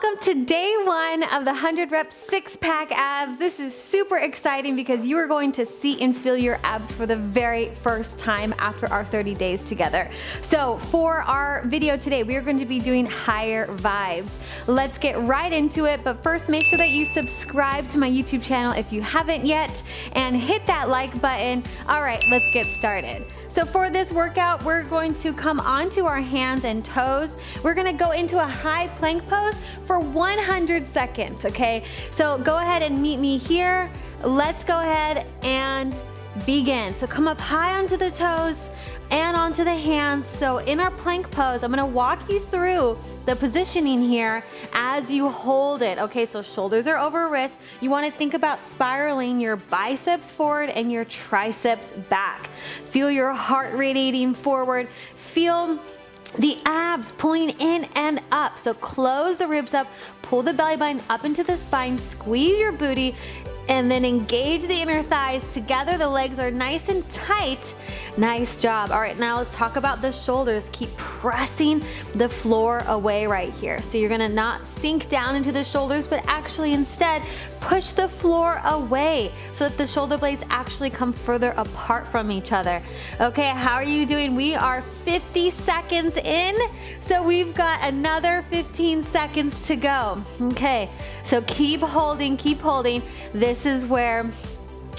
welcome to day one of the 100 rep six pack abs. This is super exciting because you are going to see and feel your abs for the very first time after our 30 days together. So for our video today, we are going to be doing higher vibes. Let's get right into it, but first make sure that you subscribe to my YouTube channel if you haven't yet and hit that like button. All right, let's get started. So for this workout, we're going to come onto our hands and toes. We're gonna go into a high plank pose for 100 seconds, okay? So go ahead and meet me here. Let's go ahead and begin. So come up high onto the toes and onto the hands. So in our plank pose, I'm gonna walk you through the positioning here as you hold it. Okay, so shoulders are over wrists. You wanna think about spiraling your biceps forward and your triceps back. Feel your heart radiating forward. Feel abs pulling in and up. So close the ribs up, pull the belly button up into the spine, squeeze your booty, and then engage the inner thighs together. The legs are nice and tight. Nice job. All right, now let's talk about the shoulders. Keep pressing the floor away right here. So you're gonna not sink down into the shoulders, but actually instead push the floor away so that the shoulder blades actually come further apart from each other. Okay, how are you doing? We are 50 seconds in, so we've got another 15 seconds to go. Okay, so keep holding, keep holding. This is where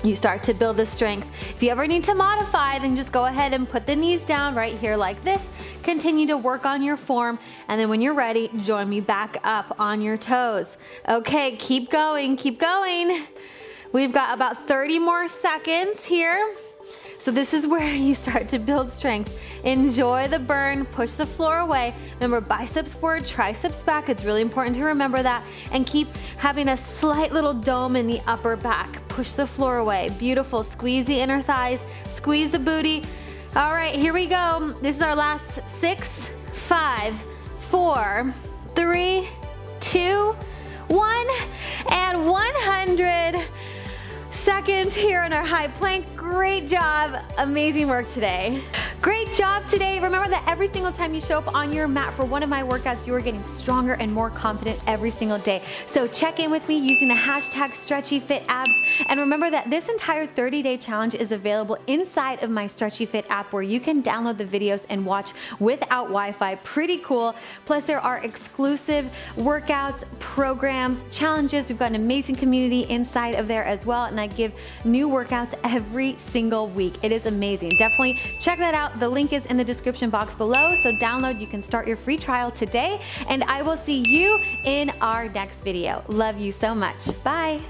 you start to build the strength. If you ever need to modify, then just go ahead and put the knees down right here like this. Continue to work on your form, and then when you're ready, join me back up on your toes. Okay, keep going, keep going. We've got about 30 more seconds here. So this is where you start to build strength. Enjoy the burn, push the floor away. Remember biceps forward, triceps back. It's really important to remember that and keep having a slight little dome in the upper back. Push the floor away. Beautiful. Squeeze the inner thighs, squeeze the booty. All right, here we go. This is our last six, five, four, three, two, here in our high plank. Great job, amazing work today. Great job today. Remember that every single time you show up on your mat for one of my workouts, you are getting stronger and more confident every single day. So check in with me using the hashtag StretchyFitAbs. And remember that this entire 30-day challenge is available inside of my Stretchy Fit app where you can download the videos and watch without Wi-Fi. Pretty cool. Plus there are exclusive workouts, programs, challenges. We've got an amazing community inside of there as well. And I give new workouts every single week. It is amazing. Definitely check that out out. The link is in the description box below, so download. You can start your free trial today, and I will see you in our next video. Love you so much. Bye.